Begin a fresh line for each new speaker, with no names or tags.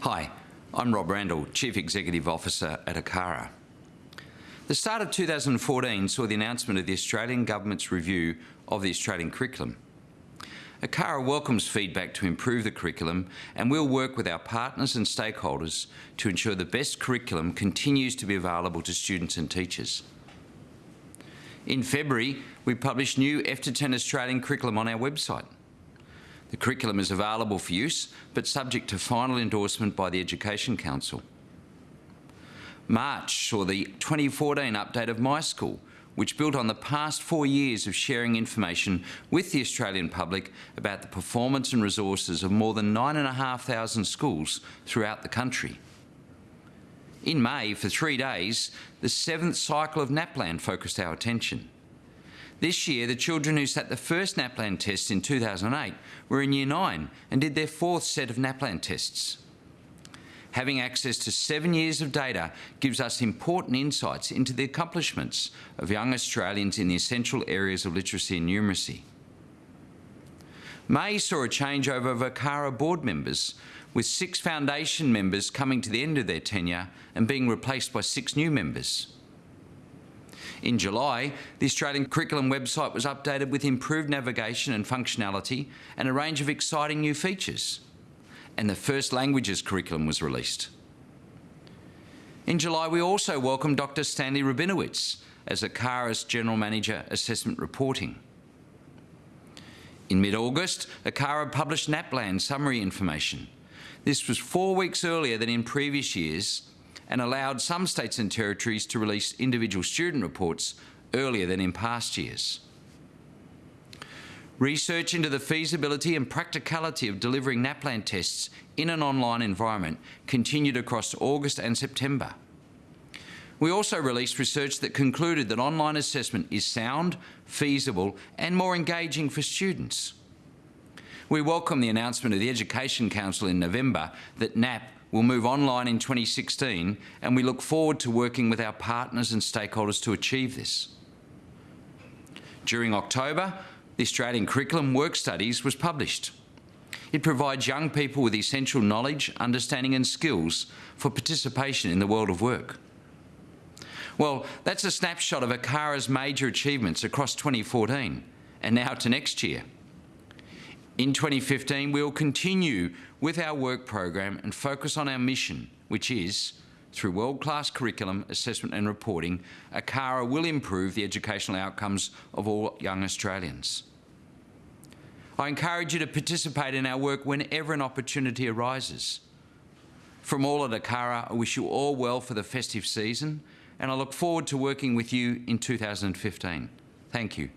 Hi, I'm Rob Randall, Chief Executive Officer at ACARA. The start of 2014 saw the announcement of the Australian Government's review of the Australian curriculum. ACARA welcomes feedback to improve the curriculum and we'll work with our partners and stakeholders to ensure the best curriculum continues to be available to students and teachers. In February, we published new F-10 Australian curriculum on our website. The curriculum is available for use, but subject to final endorsement by the Education Council. March saw the 2014 update of My School, which built on the past four years of sharing information with the Australian public about the performance and resources of more than 9,500 schools throughout the country. In May, for three days, the seventh cycle of NAPLAN focused our attention. This year, the children who sat the first NAPLAN test in 2008 were in Year 9 and did their fourth set of NAPLAN tests. Having access to seven years of data gives us important insights into the accomplishments of young Australians in the essential areas of literacy and numeracy. May saw a changeover of ACARA board members, with six foundation members coming to the end of their tenure and being replaced by six new members. In July, the Australian Curriculum website was updated with improved navigation and functionality and a range of exciting new features. And the First Languages curriculum was released. In July, we also welcomed Dr Stanley Rabinowitz as ACARA's General Manager Assessment Reporting. In mid-August, ACARA published NAPLAN summary information. This was four weeks earlier than in previous years and allowed some states and territories to release individual student reports earlier than in past years. Research into the feasibility and practicality of delivering NAPLAN tests in an online environment continued across August and September. We also released research that concluded that online assessment is sound, feasible and more engaging for students. We welcome the announcement of the Education Council in November that NAP will move online in 2016 and we look forward to working with our partners and stakeholders to achieve this. During October, the Australian Curriculum Work Studies was published. It provides young people with essential knowledge, understanding and skills for participation in the world of work. Well, that's a snapshot of ACARA's major achievements across 2014 and now to next year. In 2015, we will continue with our work program and focus on our mission, which is, through world-class curriculum, assessment and reporting, ACARA will improve the educational outcomes of all young Australians. I encourage you to participate in our work whenever an opportunity arises. From all at ACARA, I wish you all well for the festive season and I look forward to working with you in 2015. Thank you.